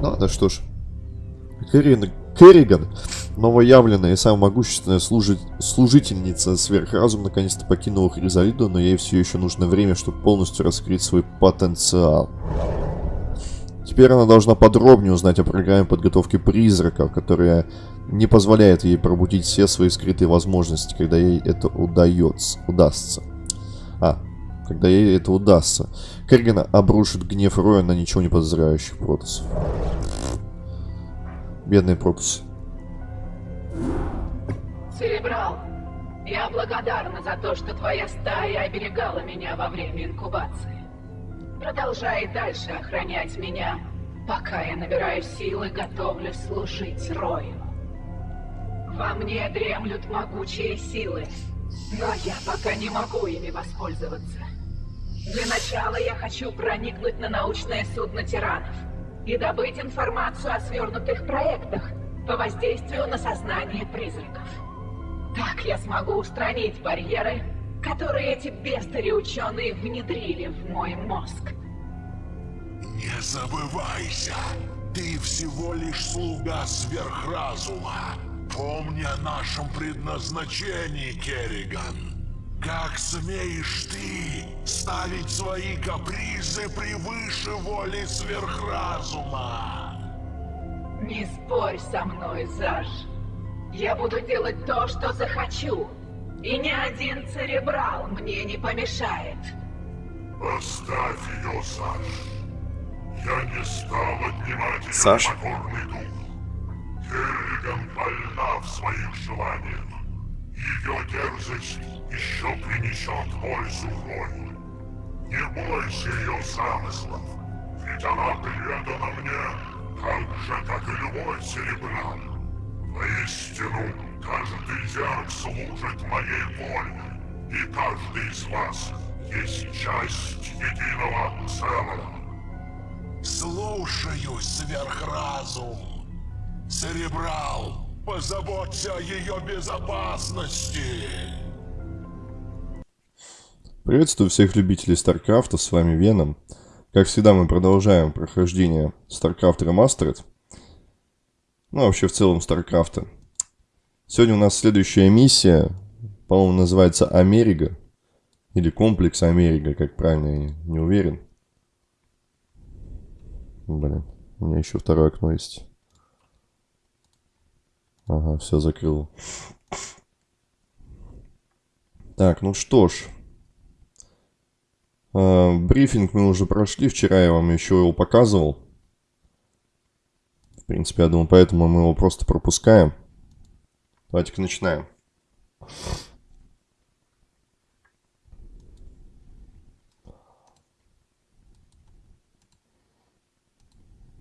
Ну, да что ж. Керриган, Керриган, новоявленная и самая могущественная служи... служительница сверхразум, наконец-то покинула Хризалиду, но ей все еще нужно время, чтобы полностью раскрыть свой потенциал. Теперь она должна подробнее узнать о программе подготовки призраков, которая не позволяет ей пробудить все свои скрытые возможности, когда ей это удается, удастся. А, когда ей это удастся. Керриган обрушит гнев Роя на ничего не подозревающих протасов. Бедные протасы. Церебрал, я благодарна за то, что твоя стая оберегала меня во время инкубации. Продолжай дальше охранять меня, пока я набираю силы, готовлюсь служить Рою. Во мне дремлют могучие силы, но я пока не могу ими воспользоваться. Для начала я хочу проникнуть на научное судно тиранов и добыть информацию о свернутых проектах по воздействию на сознание призраков. Так я смогу устранить барьеры, которые эти бестари ученые внедрили в мой мозг. Не забывайся, ты всего лишь слуга сверхразума. Помни о нашем предназначении, Керриган. Как смеешь ты ставить свои капризы превыше воли сверхразума? Не спорь со мной, Заш. Я буду делать то, что захочу. И ни один церебрал мне не помешает. Оставь ее, Саш. Я не стал отнимать ее Саш? покорный дух. Керриган больна в своих желаниях. Ее дерзость еще принесет пользу Рою. Не бойся ее замыслов, ведь она предана мне, так же, как и любой церебрал. Воистину, каждый зерк служит моей воле, и каждый из вас есть часть единого целого. Слушаюсь, сверхразум. Церебрал, позаботься о ее безопасности. Приветствую всех любителей StarCraft, с вами Веном. Как всегда мы продолжаем прохождение StarCraft Remastered. Ну, вообще в целом StarCraft. Сегодня у нас следующая миссия, по-моему, называется Америка. Или комплекс Америка, как правильно, я не уверен. Блин, у меня еще второе окно есть. Ага, все закрыл. Так, ну что ж. Э, брифинг мы уже прошли. Вчера я вам еще его показывал. В принципе, я думаю, поэтому мы его просто пропускаем. Давайте-ка начинаем.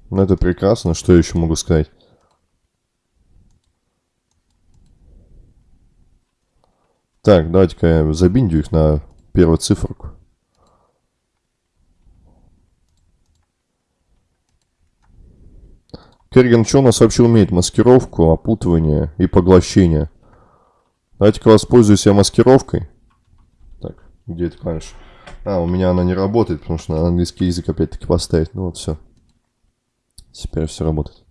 Ну, это прекрасно. Что я еще могу сказать? Так, давайте-ка я забиндю их на первую циферку. Керриган нас вообще умеет? Маскировку, опутывание и поглощение. Давайте-ка воспользуюсь я маскировкой. Так, где эта клавиша? А, у меня она не работает, потому что надо английский язык опять-таки поставить. Ну вот все. Теперь все работает.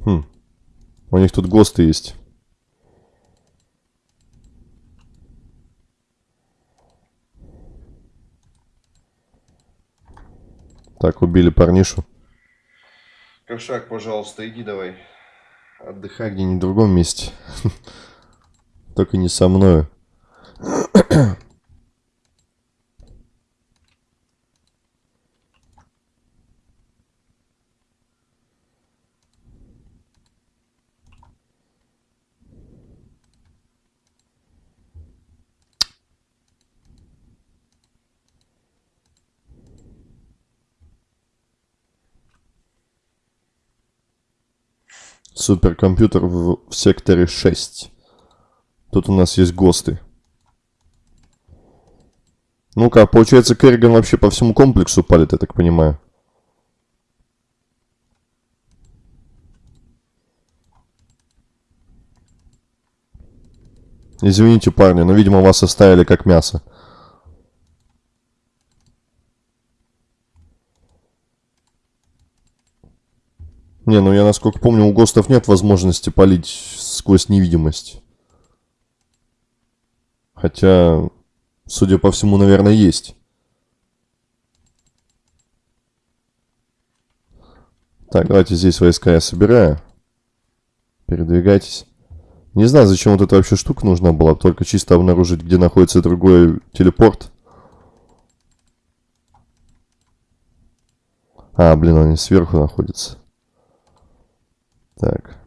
Хм. У них тут ГОСТы есть. Так, убили парнишу. Кошак, пожалуйста, иди давай. Отдыхай где-нибудь в другом месте. Только не со мною. Суперкомпьютер в, в секторе 6. Тут у нас есть ГОСТы. Ну-ка, получается, Керриган вообще по всему комплексу палит, я так понимаю. Извините, парни, но, видимо, вас оставили как мясо. Не, ну я насколько помню, у ГОСТов нет возможности палить сквозь невидимость. Хотя, судя по всему, наверное, есть. Так, давайте здесь войска я собираю. Передвигайтесь. Не знаю, зачем вот эта вообще штука нужна была. Только чисто обнаружить, где находится другой телепорт. А, блин, они сверху находятся. Так.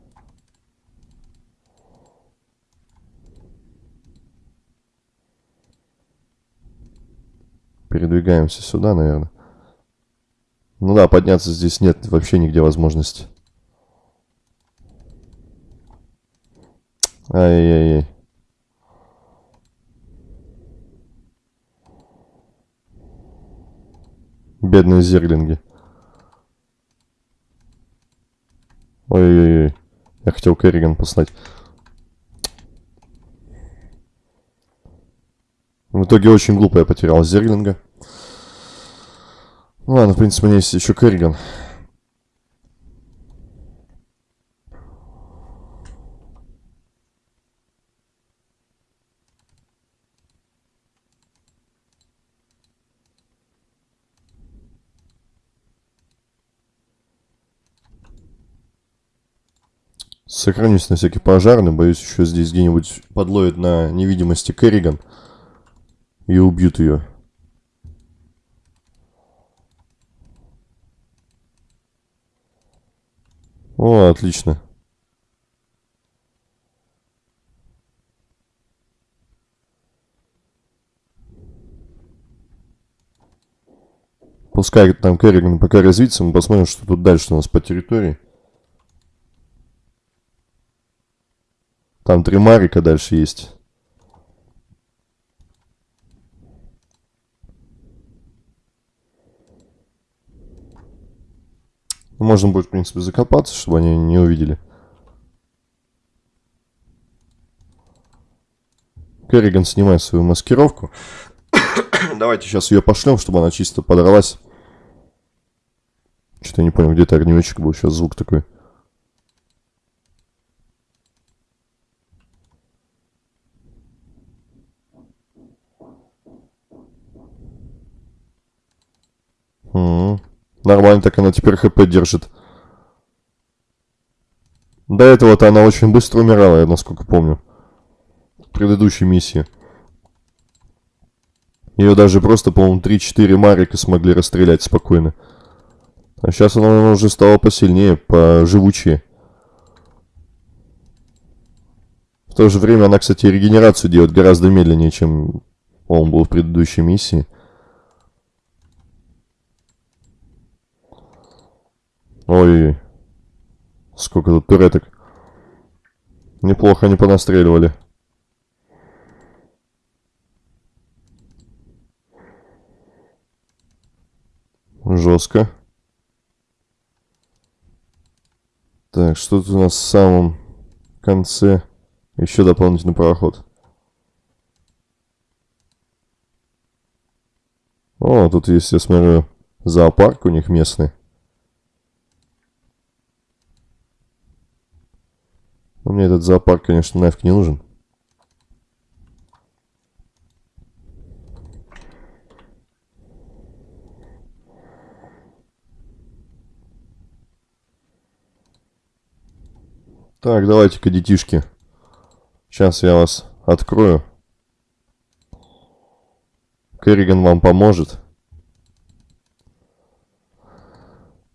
Передвигаемся сюда, наверное. Ну да, подняться здесь нет вообще нигде возможности. Ай-яй-яй. Бедные зерлинги. Ой-ой-ой. Я хотел Керриган послать. В итоге очень глупо я потерял Зерлинга. Ну ладно, в принципе, у меня есть еще Керриган. Сохранюсь на всякий пожарный. Боюсь, еще здесь где-нибудь подловят на невидимости Керриган. И убьют ее. О, отлично. Пускай там Керриган пока развится, мы посмотрим, что тут дальше у нас по территории. Там три Марика дальше есть. Можно будет, в принципе, закопаться, чтобы они не увидели. Керриган снимает свою маскировку. Давайте сейчас ее пошлем, чтобы она чисто подралась. Что-то я не понял, где-то огнеметчик был. Сейчас звук такой. Угу. Нормально так она теперь хп держит. До этого-то она очень быстро умирала, я насколько помню. В предыдущей миссии. Ее даже просто, по-моему, 3-4 Марика смогли расстрелять спокойно. А сейчас она уже стала посильнее, поживучее. В то же время она, кстати, регенерацию делает гораздо медленнее, чем он был в предыдущей миссии. Ой, сколько тут туреток. Неплохо они понастреливали. Жестко. Так, что тут у нас в самом конце? Еще дополнительный проход. О, тут есть, я смотрю, зоопарк у них местный. Но мне этот зоопарк, конечно, нафиг не нужен. Так, давайте-ка, детишки. Сейчас я вас открою. Керриган вам поможет.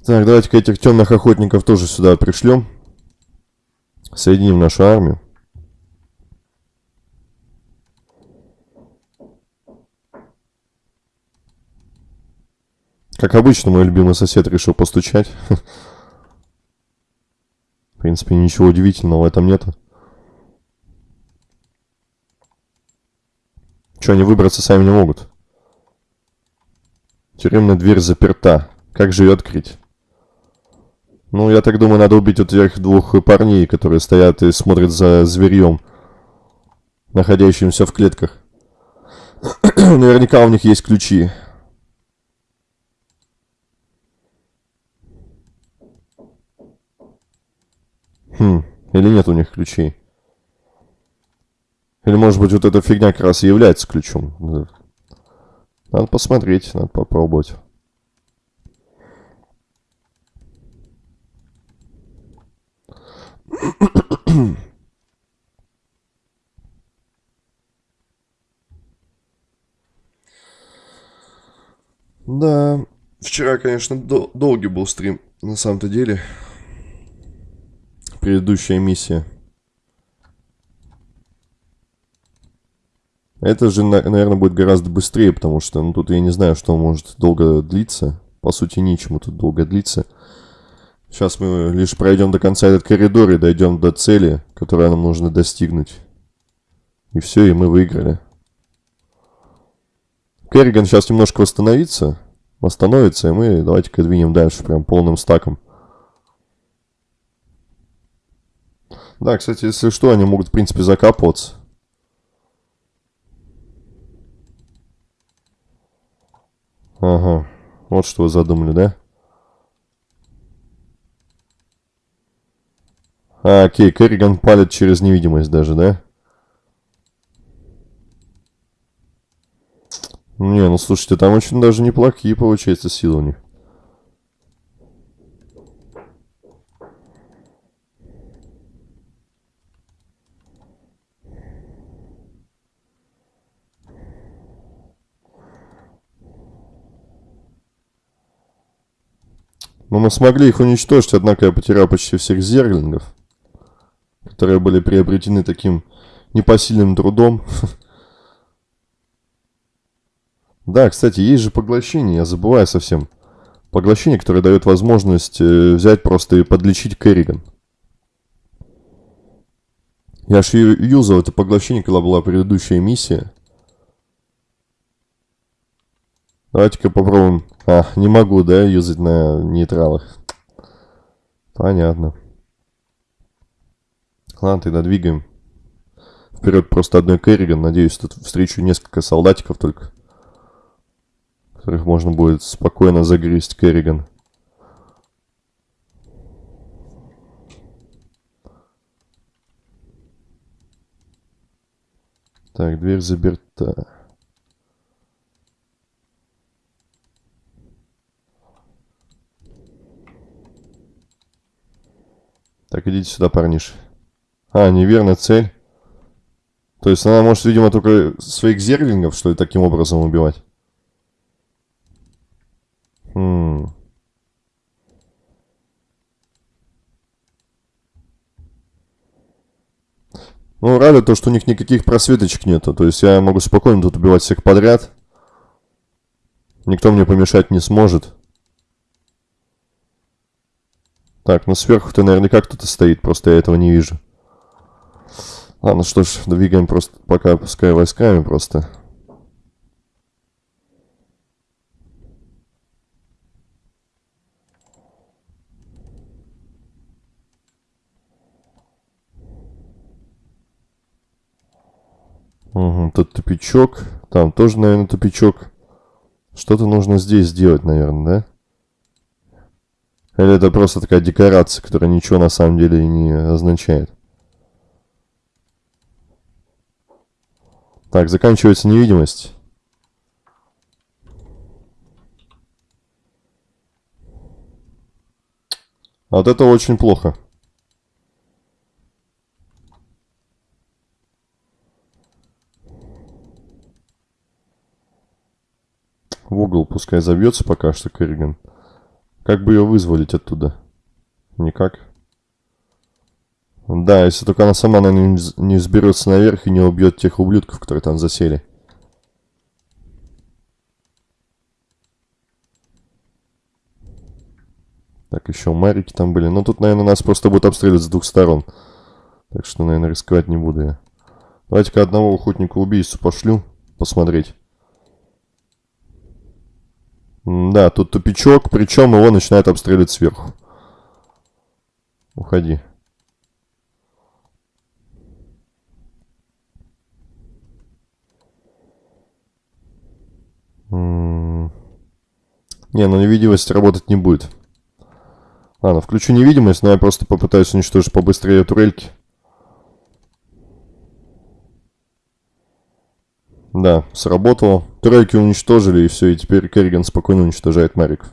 Так, давайте-ка этих темных охотников тоже сюда пришлем. Соединим нашу армию. Как обычно, мой любимый сосед решил постучать. В принципе, ничего удивительного в этом нету. Что, они выбраться сами не могут? Тюремная дверь заперта. Как же ее открыть? Ну, я так думаю, надо убить вот этих двух парней, которые стоят и смотрят за зверьем, находящимся в клетках. Наверняка у них есть ключи. Хм, или нет у них ключей? Или может быть вот эта фигня как раз и является ключом? Надо посмотреть, надо попробовать. Да, вчера, конечно, дол долгий был стрим, на самом-то деле. Предыдущая миссия. Это же, наверное, будет гораздо быстрее, потому что, ну, тут я не знаю, что может долго длиться. По сути, ничему тут долго длиться. Сейчас мы лишь пройдем до конца этот коридор и дойдем до цели, которую нам нужно достигнуть. И все, и мы выиграли. Керриган сейчас немножко восстановится. Восстановится, и мы давайте-ка двинем дальше прям полным стаком. Да, кстати, если что, они могут, в принципе, закапываться. Ага, вот что вы задумали, да? А, окей, Керриган палит через невидимость даже, да? Не, ну слушайте, там очень даже неплохие, получается, силы у них. Но мы смогли их уничтожить, однако я потерял почти всех зерлингов которые были приобретены таким непосильным трудом. Да, кстати, есть же поглощение, я забываю совсем. Поглощение, которое дает возможность э, взять просто и подлечить Керриган. Я же юзал это поглощение, когда была предыдущая миссия. Давайте-ка попробуем. А, не могу, да, юзать на нейтралах. Понятно. Ладно, тогда двигаем. Вперед просто одной Керриган. Надеюсь, тут встречу несколько солдатиков только. Которых можно будет спокойно загрызть Керриган. Так, дверь заперта. Так, идите сюда, парниш. А, неверная цель. То есть она может, видимо, только своих зерлингов, что ли, таким образом убивать? Ну, рада то, что у них никаких просветочек нету. То есть я могу спокойно тут убивать всех подряд. Никто мне помешать не сможет. Так, ну сверху-то наверняка кто-то стоит, просто я этого не вижу. Ладно, что ж, двигаем просто пока пускай войсками просто. Угу, тут тупичок. Там тоже, наверное, тупичок. Что-то нужно здесь сделать, наверное, да? Или это просто такая декорация, которая ничего на самом деле не означает? Так, заканчивается невидимость. Вот это очень плохо. В угол пускай забьется пока что Керриган. Как бы ее вызволить оттуда? Никак. Да, если только она сама, наверное, не сберется наверх и не убьет тех ублюдков, которые там засели. Так, еще марики там были. Но ну, тут, наверное, нас просто будут обстреливать с двух сторон. Так что, наверное, рисковать не буду я. Давайте-ка одного охотника-убийцу пошлю посмотреть. Да, тут тупичок, причем его начинают обстреливать сверху. Уходи. Не, ну невидимость работать не будет. Ладно, включу невидимость, но я просто попытаюсь уничтожить побыстрее турельки. Да, сработало. Турельки уничтожили, и все, и теперь Керриган спокойно уничтожает Мариков.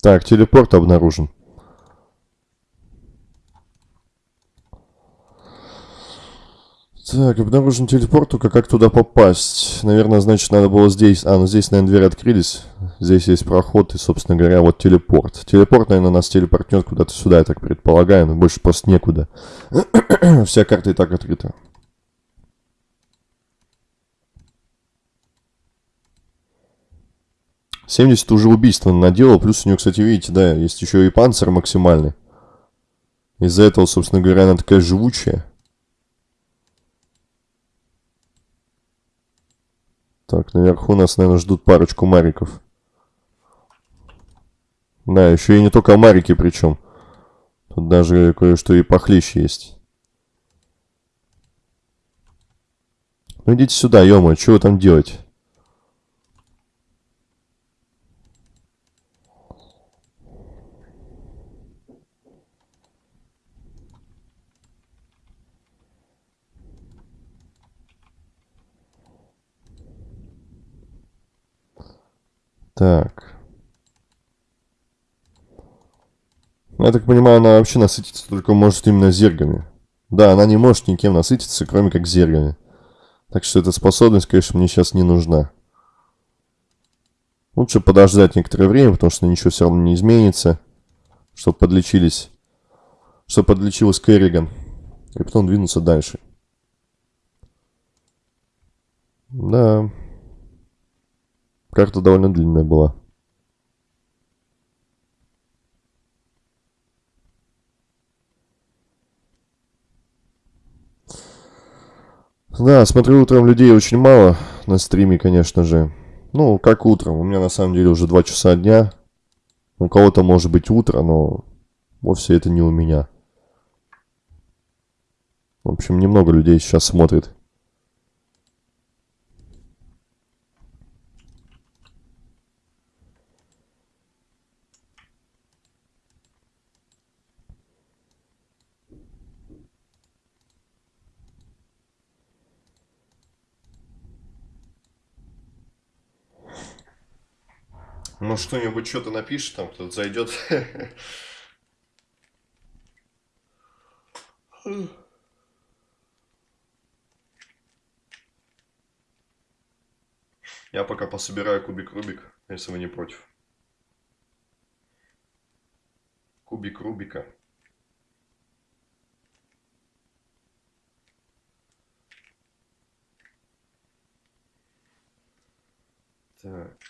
Так, телепорт обнаружен. Так, обнаружен телепорт, только как туда попасть? Наверное, значит, надо было здесь... А, ну здесь, наверное, двери открылись. Здесь есть проход и, собственно говоря, вот телепорт. Телепорт, наверное, нас телепортнет куда-то сюда, я так предполагаю, но больше просто некуда. Вся карта и так открыта. Семьдесят уже убийства наделал, плюс у нее, кстати, видите, да, есть еще и панцирь максимальный. Из-за этого, собственно говоря, она такая живучая. Так, наверху нас, наверное, ждут парочку мариков. Да, еще и не только марики причем. Тут даже кое-что и похлеще есть. Ну идите сюда, ё что вы там делаете? Так. Я так понимаю, она вообще насытиться только может именно зергами. Да, она не может никем насытиться, кроме как зергами. Так что эта способность, конечно, мне сейчас не нужна. Лучше подождать некоторое время, потому что ничего все равно не изменится. Чтобы подлечились. Чтобы подлечилась Керриган. И потом двинуться дальше. Да. Карта довольно длинная была. Да, смотрю, утром людей очень мало на стриме, конечно же. Ну, как утром. У меня на самом деле уже 2 часа дня. У кого-то может быть утро, но вовсе это не у меня. В общем, немного людей сейчас смотрит. Ну, что-нибудь что-то напишет, там кто-то зайдет. Я пока пособираю кубик Рубик, если вы не против. Кубик Рубика. Так.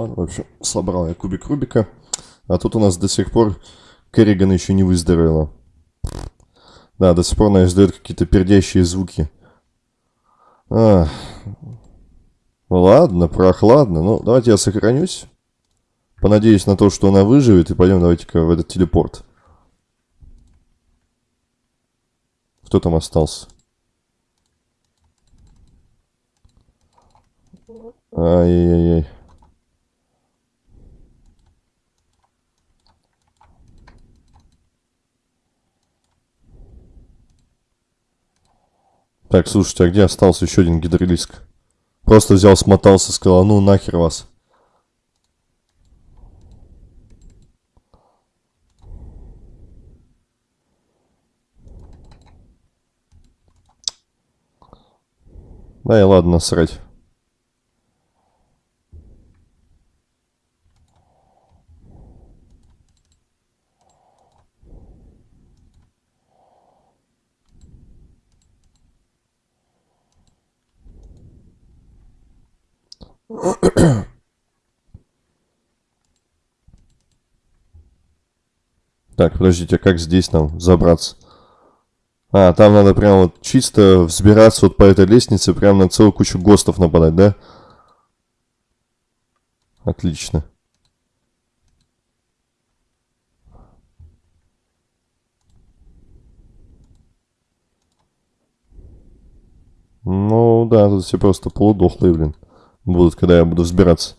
Ладно, в общем, собрал я кубик Рубика. А тут у нас до сих пор Керриган еще не выздоровела. Да, до сих пор она издает какие-то пердящие звуки. А, ладно, прохладно. Ну, давайте я сохранюсь. Понадеюсь на то, что она выживет. И пойдем давайте-ка в этот телепорт. Кто там остался? Ай-яй-яй. Так, слушайте, а где остался еще один гидролиск? Просто взял, смотался, сказал, ну нахер вас. Да и ладно, насрать. Так, подождите, как здесь нам забраться? А, там надо прям вот чисто взбираться вот по этой лестнице, прям на целую кучу ГОСТов нападать, да? Отлично. Ну да, тут все просто полудохлые, блин, будут, когда я буду взбираться.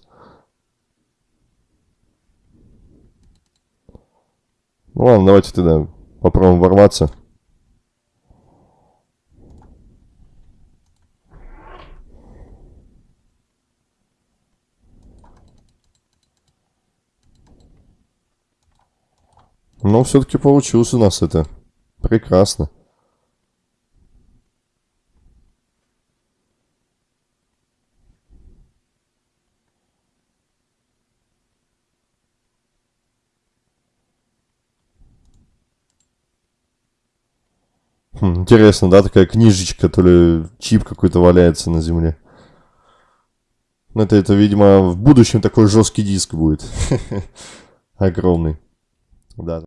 Ну ладно, давайте тогда попробуем ворваться. Но все-таки получилось у нас это. Прекрасно. Хм, интересно, да, такая книжечка, то ли чип какой-то валяется на земле. Это, это, видимо, в будущем такой жесткий диск будет. Огромный. Да.